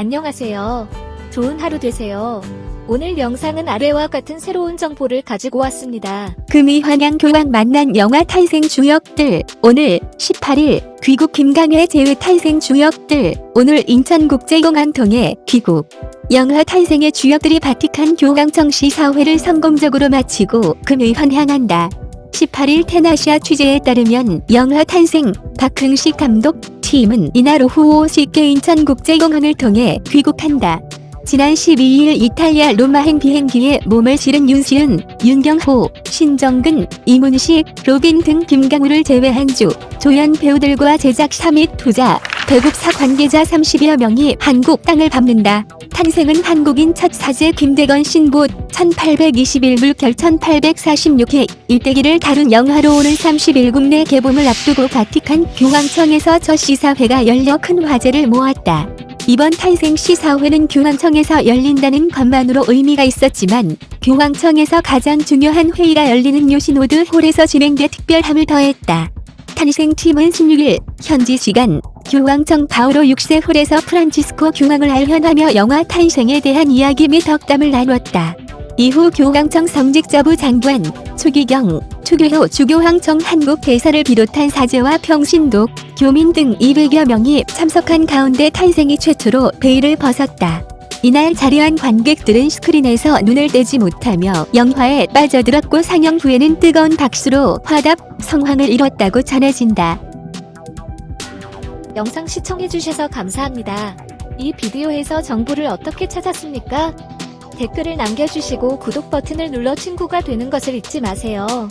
안녕하세요. 좋은 하루 되세요. 오늘 영상은 아래와 같은 새로운 정보를 가지고 왔습니다. 금이 환양 교황 만난 영화 탄생 주역들 오늘 18일 귀국 김강회 제외 탄생 주역들 오늘 인천국제공항 통해 귀국 영화 탄생의 주역들이 바티칸 교황청 시사회를 성공적으로 마치고 금이 환향한다. 18일 테나시아 취재에 따르면 영화 탄생 박흥식 감독 팀은 이날 오후 5시 께 인천국제공항을 통해 귀국한다. 지난 12일 이탈리아 로마행 비행기에 몸을 실은 윤시윤, 윤경호, 신정근, 이문식, 로빈 등 김강우를 제외한 주 조연 배우들과 제작사 및 투자, 배급사 관계자 30여 명이 한국 땅을 밟는다. 탄생은 한국인 첫 사제 김대건 신부 1821 물결 1846의 일대기를 다룬 영화로 오는 30일 국내 개봉을 앞두고 바티칸 교황청에서 첫 시사회가 열려 큰 화제를 모았다. 이번 탄생 시사회는 교황청에서 열린다는 것만으로 의미가 있었지만 교황청에서 가장 중요한 회의가 열리는 요시노드 홀에서 진행돼 특별함을 더했다. 탄생팀은 16일 현지 시간 교황청 바오로 6세 홀에서 프란치스코 교황을 알현하며 영화 탄생에 대한 이야기 및 덕담을 나눴다. 이후 교황청 성직자부 장관, 추기경, 추교효 주교황청 한국 대사를 비롯한 사제와 평신독, 교민 등 200여 명이 참석한 가운데 탄생이 최초로 베일을 벗었다. 이날 자리한 관객들은 스크린에서 눈을 떼지 못하며 영화에 빠져들었고 상영 후에는 뜨거운 박수로 화답, 성황을 이뤘다고 전해진다. 영상 시청해주셔서 감사합니다. 이 비디오에서 정보를 어떻게 찾았습니까? 댓글을 남겨주시고 구독 버튼을 눌러 친구가 되는 것을 잊지 마세요.